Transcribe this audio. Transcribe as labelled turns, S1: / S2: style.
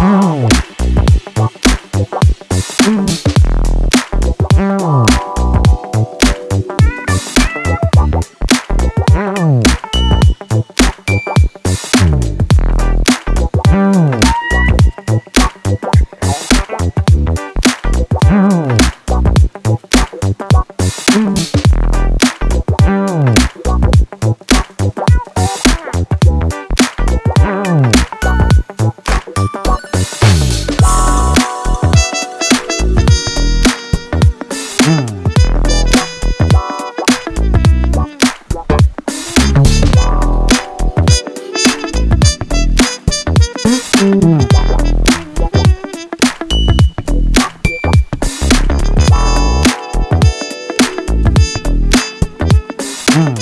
S1: Wow.
S2: Mm.